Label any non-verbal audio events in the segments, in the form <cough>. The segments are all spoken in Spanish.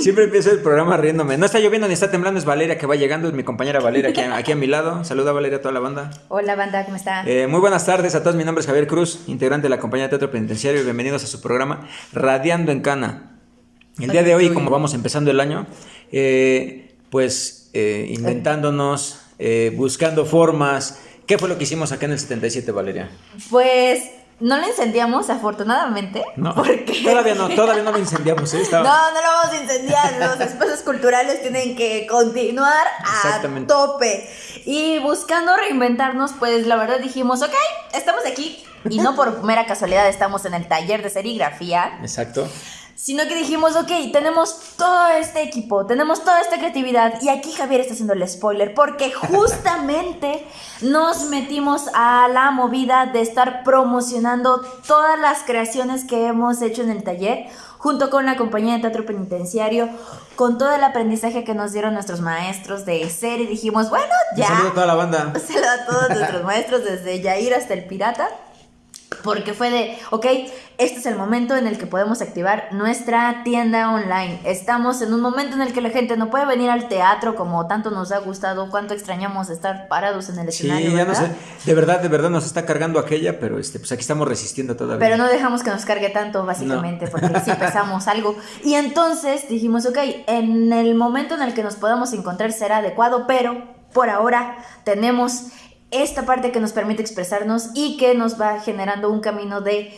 Siempre empiezo el programa riéndome. No está lloviendo ni está temblando, es Valeria que va llegando, es mi compañera Valeria aquí, <laughs> aquí a mi lado. Saluda Valeria a toda la banda. Hola banda, ¿cómo está? Eh, muy buenas tardes a todos, mi nombre es Javier Cruz, integrante de la compañía de Teatro Penitenciario y bienvenidos a su programa Radiando en Cana. El día de hoy, como vamos empezando el año, eh, pues eh, inventándonos, buscando formas. ¿Qué fue lo que hicimos acá en el 77, Valeria? Pues no lo incendiamos, afortunadamente. No, Porque... todavía no, todavía no lo <laughs> incendiamos. ¿eh? Estaba- No, no lo vamos a incendiar. Los espacios culturales tienen que continuar a tope. Y buscando reinventarnos, pues la verdad dijimos, ok, estamos aquí. Y no por mera casualidad estamos en el taller de serigrafía. Exacto. Sino que dijimos, ok, tenemos todo este equipo, tenemos toda esta creatividad. Y aquí Javier está haciendo el spoiler, porque <laughs> justamente nos metimos a la movida de estar promocionando todas las creaciones que hemos hecho en el taller, junto con la compañía de teatro penitenciario, con todo el aprendizaje que nos dieron nuestros maestros de ser. Y dijimos, bueno, ya. saludo a toda la banda. Saludo a todos nuestros <laughs> maestros, desde Yair hasta el pirata. Porque fue de, ok, este es el momento en el que podemos activar nuestra tienda online. Estamos en un momento en el que la gente no puede venir al teatro como tanto nos ha gustado, cuánto extrañamos estar parados en el Sí, escenario. ya no sé. De verdad, de verdad nos está cargando aquella, pero este, pues aquí estamos resistiendo todavía. Pero no dejamos que nos cargue tanto, básicamente, porque <laughs> sí pesamos algo. Y entonces dijimos, ok, en el momento en el que nos podamos encontrar será adecuado, pero por ahora tenemos esta parte que nos permite expresarnos y que nos va generando un camino de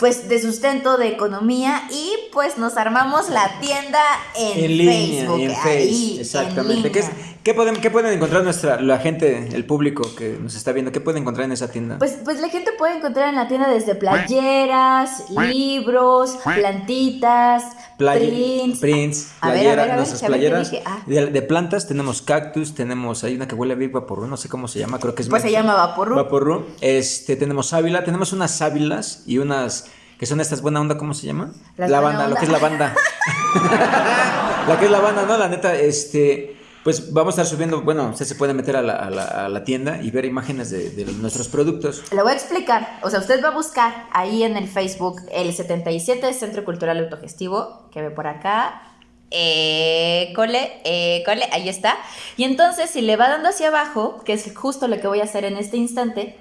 pues de sustento, de economía y pues nos armamos la tienda en, en línea, Facebook, en ahí, Face, en exactamente. ¿Qué, es- línea. Qué pueden, ¿Qué pueden encontrar nuestra, la gente, el público que nos está viendo? ¿Qué pueden encontrar en esa tienda? Pues, pues la gente puede encontrar en la tienda desde playeras, libros, plantitas, Playa- prints. prints, A ver, a ver, a ver, nuestras playeras. dije, ah. de, de plantas tenemos cactus, tenemos, hay una que huele a Big Vaporru, no sé cómo se llama, creo que es Pues se llama Vaporru. Vaporru. Este, tenemos sábila, tenemos unas sábilas y unas que son estas buena onda, ¿cómo se llama? Las la banda, lo onda. que es la banda. <laughs> <laughs> la que es la banda, ¿no? La neta, este, pues vamos a estar subiendo, bueno, usted se puede meter a la, tienda y ver imágenes de, nuestros productos. Le voy a explicar. O sea, usted va a buscar ahí en el Facebook el 77 Centro Cultural Autogestivo, que ve por acá. Eh, cole, eh, ahí está. Y entonces, si le va dando hacia abajo, que es justo lo que voy a hacer en este instante,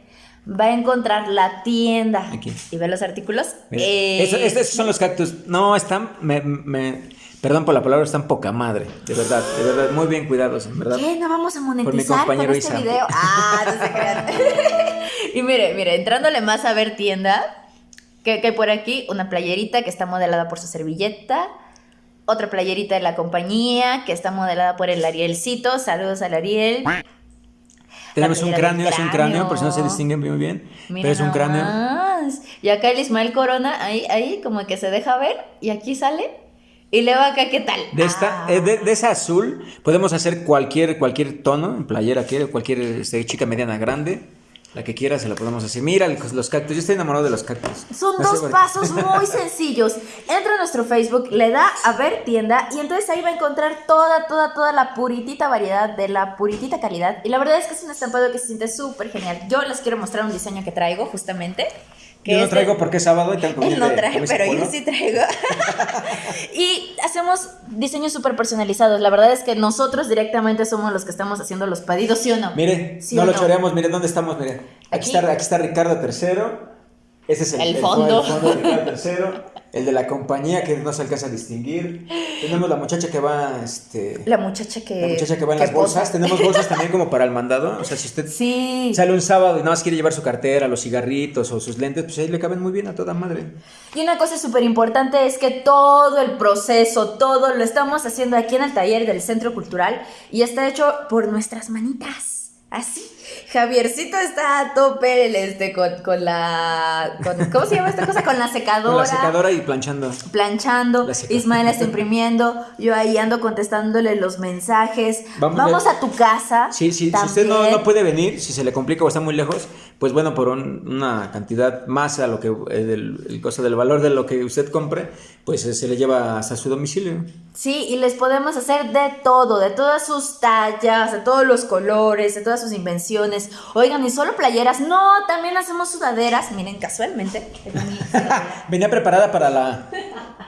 va a encontrar la tienda. Aquí. Y ve los artículos. Eh, eso- estos son los cactus. No, están, me, me- perdón por la palabra, están poca madre. De verdad, de verdad, muy bien cuidados, en verdad. ¿Qué? ¿No vamos a mi monetizar con compañero este Isa. video? Ah, no se crean. <laughs> y mire, mire, entrándole más a ver tienda, que, que hay por aquí una playerita que está modelada por su servilleta, otra playerita de la compañía que está modelada por el Arielcito, saludos al Ariel. Tenemos un cráneo, es un cráneo, por si no se distingue muy bien. Mira pero es un cráneo. Y acá el Ismael Corona, ahí, ahí como que se deja ver, y aquí sale. Y luego acá, ¿qué tal? De esta, Ah. eh, de, de esa azul, podemos hacer cualquier, cualquier tono, en playera, quiere, cualquier este, chica mediana grande. La que quiera se la podemos hacer. Mira los cactus, yo estoy enamorado de los cactus. Son No dos pasos muy <laughs> sencillos. Entra a nuestro Facebook, le da a ver tienda y entonces ahí va a encontrar toda, toda, toda la puritita variedad de la puritita calidad. Y la verdad es que es un estampado que se siente súper genial. Yo les quiero mostrar un diseño que traigo justamente. Que Yo no es de- traigo porque es sábado y tengo Él <laughs> no de trae, camisa pero yo sí traigo. <laughs> y hacemos diseños súper personalizados. La verdad es que nosotros directamente somos los que estamos haciendo los pedidos, ¿sí o no? Mire, ¿Sí no lo no? choreamos, mire dónde estamos, mire. Aquí, Aquí. está, aquí está Ricardo III. Ese es el, El fondo. el fondo de Ricardo III. <laughs> El de la compañía que no se alcanza a distinguir. Tenemos la muchacha que va, este. La muchacha que. La muchacha que va en las posa. bolsas. Tenemos bolsas <laughs> también como para el mandado. O sea, si usted Sí. sale un sábado y nada más quiere llevar su cartera, los cigarritos o sus lentes, pues ahí le caben muy bien a toda madre. Y una cosa súper importante es que todo el proceso, todo lo estamos haciendo aquí en el taller del Centro Cultural y está hecho por nuestras manitas. Así. Javiercito está a tope este, con, con la. con- ¿Cómo se llama esta cosa? Con la secadora. Con la secadora y planchando. planchando. Ismael está <laughs> imprimiendo, yo ahí ando contestándole los mensajes. Vamos, a tu casa. Sí, sí, si usted no, no puede venir, si se le complica o está muy lejos, pues bueno, por un- una cantidad más a lo que eh, del el costo del valor de lo que usted compre, pues eh, se le lleva hasta su domicilio. Sí, y les podemos hacer de todo, de todas sus tallas, de todos los colores, de todas sus invenciones. Oigan, y solo playeras, no, también hacemos sudaderas. Miren, casualmente. <laughs> Venía preparada para la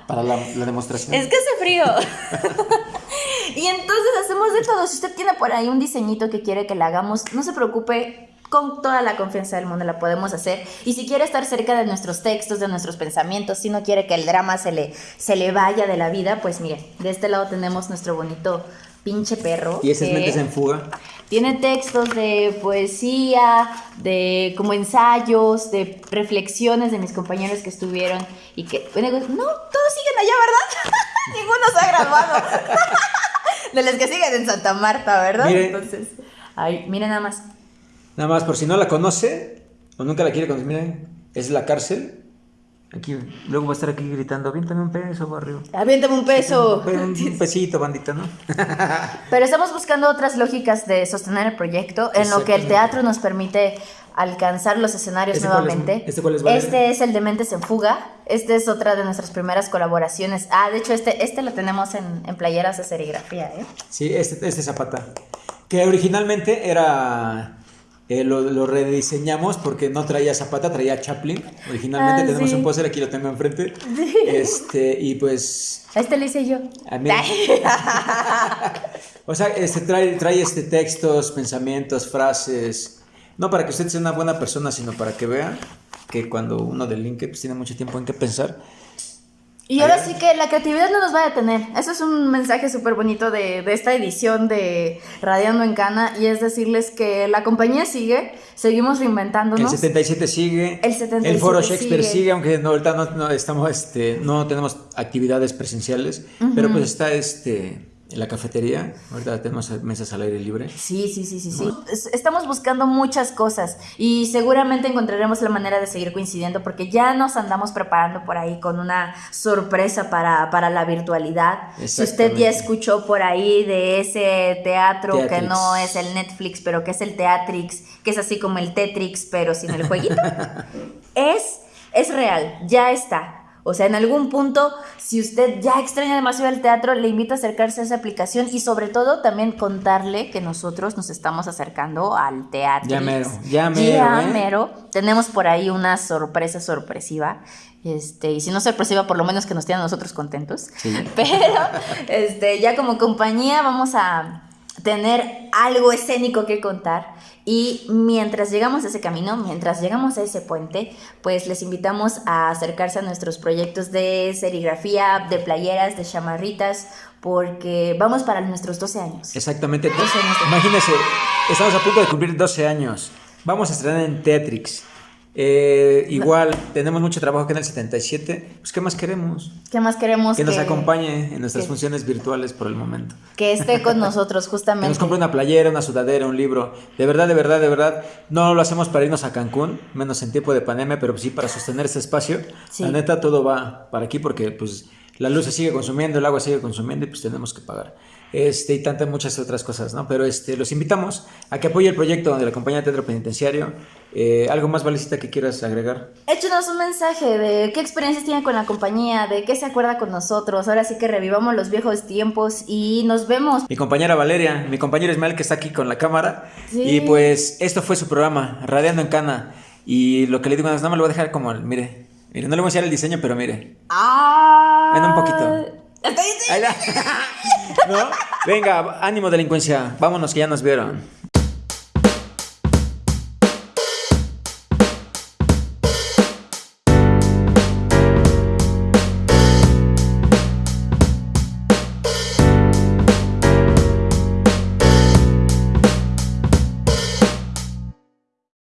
Para la, la demostración. Es que hace frío. <laughs> y entonces hacemos de todo. Si usted tiene por ahí un diseñito que quiere que le hagamos, no se preocupe. Con toda la confianza del mundo la podemos hacer. Y si quiere estar cerca de nuestros textos, de nuestros pensamientos, si no quiere que el drama se le, se le vaya de la vida, pues mire, de este lado tenemos nuestro bonito pinche perro. Y ese es que Mentes en Fuga. Tiene textos de poesía, de como ensayos, de reflexiones de mis compañeros que estuvieron y que, bueno, no, todos siguen allá, ¿verdad? <laughs> Ninguno se ha graduado. <laughs> de los que siguen en Santa Marta, ¿verdad? Mire. Entonces, ay, miren nada más. Nada más, por si no la conoce o nunca la quiere conocer, miren, es la cárcel. Aquí, luego va a estar aquí gritando, aviéntame un peso, barrio. Aviéntame un peso. Un, un <laughs> pesito, bandita, ¿no? <laughs> Pero estamos buscando otras lógicas de sostener el proyecto en lo que el teatro nos permite alcanzar los escenarios ¿Este cuál es? nuevamente. ¿Este cuál es? Este es el de Mentes en Fuga. Este es otra de nuestras primeras colaboraciones. Ah, de hecho, este, este lo tenemos en, en playeras de serigrafía, ¿eh? Sí, este, este Zapata. Que originalmente era. Eh, lo, lo rediseñamos porque no traía Zapata, traía Chaplin. Originalmente Ah, tenemos sí. un póster, aquí lo tengo enfrente. Este, y pues. Este lo hice yo. A mí- <laughs> O sea, este, trae, trae este textos, pensamientos, frases. No para que usted sea una buena persona, sino para que vea que cuando uno delinque, pues tiene mucho tiempo en qué pensar. Y ahora sí que la creatividad no nos va a detener. Eso es un mensaje súper bonito de, de esta edición de Radiando en Cana. Y es decirles que la compañía sigue, seguimos El reinventándonos. 77 sigue. El 77 foro Shakespeare sigue, sigue. aunque no, ahorita no, no estamos, este, no tenemos actividades presenciales. Pero pues está este, en la cafetería. Ahorita tenemos mesas al aire libre. Sí, sí, sí, sí, sí. Es- Estamos buscando muchas cosas y seguramente encontraremos la manera de seguir coincidiendo porque ya nos andamos preparando por ahí con una sorpresa para, para la virtualidad. Si usted ya escuchó por ahí de ese teatro que no es el Netflix, pero que es el Teatrix, que es así como el Tetrix, pero sin el jueguito, <laughs> es, es real, ya está. O sea, en algún punto, si usted ya extraña demasiado el teatro, le invito a acercarse a esa aplicación y sobre todo también contarle que nosotros nos estamos acercando al teatro. Ya mero, ya mero, Ya ¿eh? mero. Tenemos por ahí una sorpresa sorpresiva. Este, y si no sorpresiva, por lo menos que nos tiene a nosotros contentos. Sí. <laughs> Pero este, ya como compañía vamos a tener algo escénico que contar. Y mientras llegamos a ese camino, mientras llegamos a ese puente, pues les invitamos a acercarse a nuestros proyectos de serigrafía, de playeras, de chamarritas, porque vamos para nuestros 12 años. Exactamente. 12 años Imagínense, estamos a punto de cumplir 12 años. Vamos a estrenar en Tetrix. Eh, igual, tenemos mucho trabajo aquí en el 77. Pues, ¿qué más queremos? ¿Qué más queremos? Que nos acompañe en nuestras que- funciones virtuales por el momento. Que esté con <laughs> nosotros, Que justamente. nos compre una playera, una sudadera, un libro. De verdad, de verdad, de verdad. No lo hacemos para irnos a Cancún, menos en tiempo de pandemia, pero sí para sostener este espacio. Sí. La neta, todo va para aquí porque pues la luz se sigue consumiendo, el agua sigue consumiendo y pues tenemos que pagar. Este, y tantas muchas otras cosas, ¿no? Pero este, los invitamos a que apoye el proyecto de la compañía de Teatro Penitenciario. Eh, ¿Algo más, Valecita, que quieras agregar? Échenos un mensaje de qué experiencias tiene con la compañía, de qué se acuerda con nosotros. Ahora sí que revivamos los viejos tiempos y nos vemos. Mi compañera Valeria, mi compañero Ismael que está aquí con la cámara. Sí. Y pues esto fue su programa, Radiando en Cana. Y lo que le digo no me lo voy a dejar como, el- mire, mire, no le voy a enseñar el diseño, pero mire. ¡Ah! Ven un poquito. <laughs> ¿No? Venga, ánimo delincuencia, vámonos que ya nos vieron.